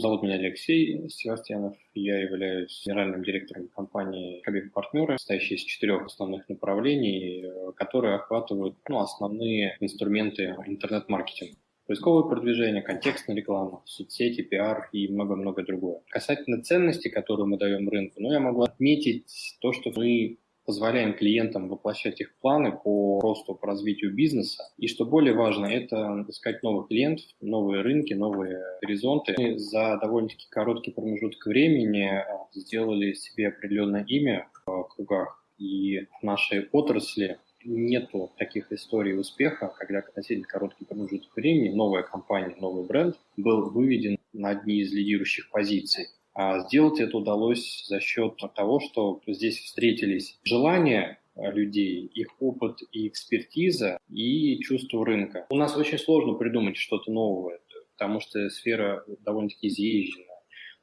Зовут меня Алексей Севастьянов. Я являюсь генеральным директором компании Хабиб Партнеры, состоящей из четырех основных направлений, э, которые охватывают ну, основные инструменты интернет-маркетинга. Поисковое продвижение, контекстная реклама, соцсети, пиар и много-много другое. Касательно ценностей, которые мы даем рынку, ну, я могу отметить то, что мы позволяем клиентам воплощать их планы по росту, по развитию бизнеса. И что более важно, это искать новых клиентов, новые рынки, новые горизонты. Мы за довольно-таки короткий промежуток времени а, сделали себе определенное имя в кругах. И в нашей отрасли нету таких историй успеха, когда относительно короткий промежуток времени новая компания, новый бренд был выведен на одни из лидирующих позиций. А сделать это удалось за счет того, что здесь встретились желания людей, их опыт и экспертиза, и чувство рынка. У нас очень сложно придумать что-то новое, потому что сфера довольно-таки изъезжена.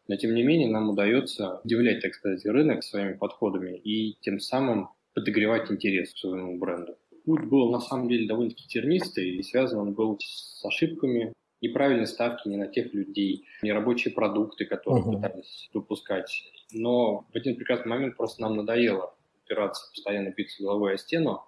Но, тем не менее, нам удается удивлять, так сказать, рынок своими подходами и тем самым подогревать интерес к своему бренду. Путь был, на самом деле, довольно-таки тернистый, и связан он был с ошибками, неправильные ставки не на тех людей, нерабочие продукты, которые uh-huh. пытались выпускать. Но в один прекрасный момент просто нам надоело опираться, постоянно биться головой о стену,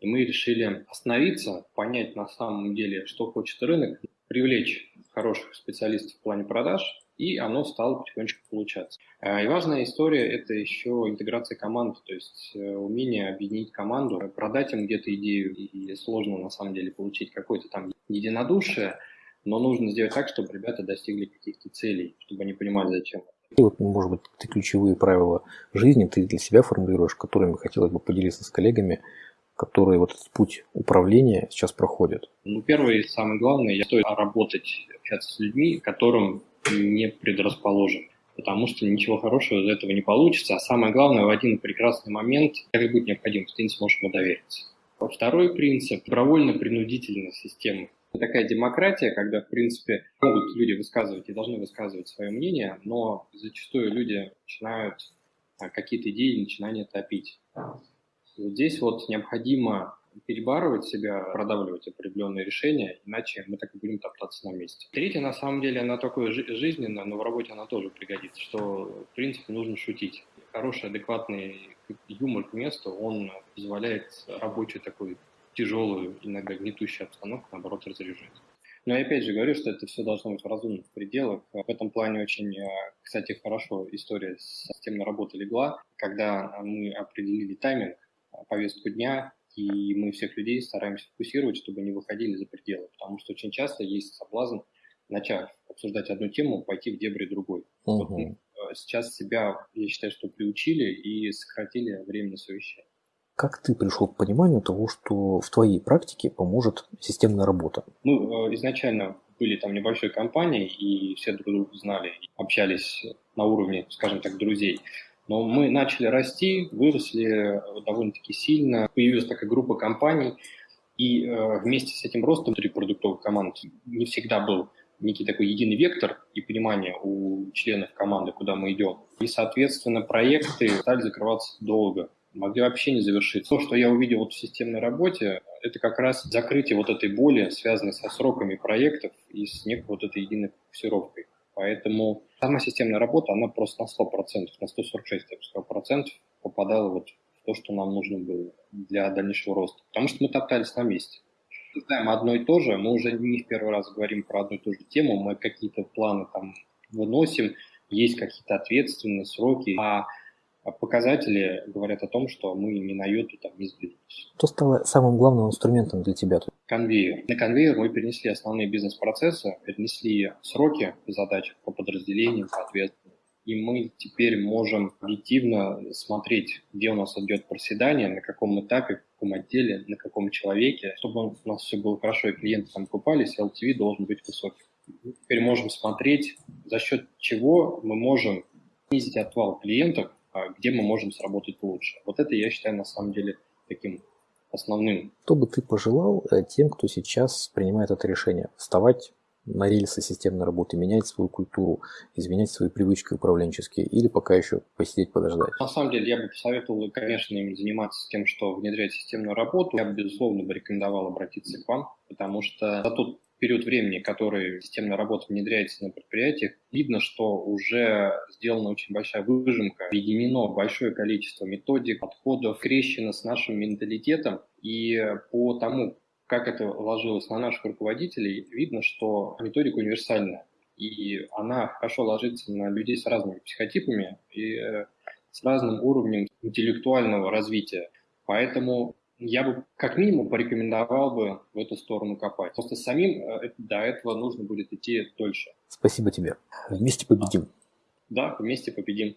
и мы решили остановиться, понять на самом деле, что хочет рынок, привлечь хороших специалистов в плане продаж, и оно стало потихонечку получаться. А, и важная история – это еще интеграция команд, то есть э, умение объединить команду, продать им где-то идею, и сложно на самом деле получить какое-то там единодушие, но нужно сделать так, чтобы ребята достигли каких-то целей, чтобы они понимали, зачем. И вот, может быть, ты ключевые правила жизни ты для себя формулируешь, которыми хотелось бы поделиться с коллегами, которые вот этот путь управления сейчас проходят? Ну, первое и самое главное, я стоит работать, общаться с людьми, которым не предрасположен потому что ничего хорошего из этого не получится. А самое главное, в один прекрасный момент, как будет необходимость, ты не сможешь ему довериться. Второй принцип – добровольно-принудительная система такая демократия, когда, в принципе, могут люди высказывать и должны высказывать свое мнение, но зачастую люди начинают а, какие-то идеи начинания топить. Вот здесь вот необходимо перебарывать себя, продавливать определенные решения, иначе мы так и будем топтаться на месте. Третье, на самом деле, она такое жизненное, но в работе она тоже пригодится, что, в принципе, нужно шутить. Хороший, адекватный юмор к месту, он позволяет рабочий такой тяжелую, иногда гнетущую обстановку, наоборот, разряжать. Но я опять же говорю, что это все должно быть в разумных пределах. В этом плане очень, э, кстати, хорошо история с системной работы легла, когда мы определили тайминг, э, повестку дня, и мы всех людей стараемся фокусировать, чтобы не выходили за пределы, потому что очень часто есть соблазн, начав обсуждать одну тему, пойти в дебри другой. Угу. Вот э, сейчас себя, я считаю, что приучили и сократили время на совещание. Как ты пришел к пониманию того, что в твоей практике поможет системная работа? Мы э, изначально были там небольшой компанией, и все друг друга знали, общались на уровне, скажем так, друзей. Но мы начали расти, выросли довольно-таки сильно, появилась такая группа компаний, и э, вместе с этим ростом внутри продуктовых команд не всегда был некий такой единый вектор и понимание у членов команды, куда мы идем. И, соответственно, проекты стали закрываться долго могли вообще не завершиться. То, что я увидел вот в системной работе, это как раз закрытие вот этой боли, связанной со сроками проектов и с некой вот этой единой фокусировкой. Поэтому сама системная работа, она просто на 100%, на 146, я бы сказал, процентов попадала вот в то, что нам нужно было для дальнейшего роста. Потому что мы топтались на месте. Знаем одно и то же, мы уже не в первый раз говорим про одну и ту же тему, мы какие-то планы там выносим, есть какие-то ответственные сроки, а показатели говорят о том, что мы ни на йоту там не сдвинулись. Что стало самым главным инструментом для тебя? Конвейер. На конвейер мы перенесли основные бизнес-процессы, перенесли сроки задач по подразделениям, соответственно. И мы теперь можем объективно смотреть, где у нас идет проседание, на каком этапе, в каком отделе, на каком человеке. Чтобы у нас все было хорошо и клиенты там купались, LTV должен быть высоким. Мы теперь можем смотреть, за счет чего мы можем снизить отвал клиентов а где мы можем сработать лучше. Вот это я считаю на самом деле таким основным. Что бы ты пожелал э, тем, кто сейчас принимает это решение? Вставать на рельсы системной работы, менять свою культуру, изменять свои привычки управленческие или пока еще посидеть, подождать? На самом деле я бы посоветовал, конечно, им заниматься тем, что внедрять системную работу. Я бы, безусловно, бы рекомендовал обратиться к вам, потому что за тот период времени, который системная работа внедряется на предприятиях, видно, что уже сделана очень большая выжимка, объединено большое количество методик, подходов, крещено с нашим менталитетом. И по тому, как это ложилось на наших руководителей, видно, что методика универсальная. И она хорошо ложится на людей с разными психотипами и с разным уровнем интеллектуального развития. Поэтому я бы как минимум порекомендовал бы в эту сторону копать. Просто самим э, до этого нужно будет идти дольше. Спасибо тебе. Вместе победим. Да, вместе победим.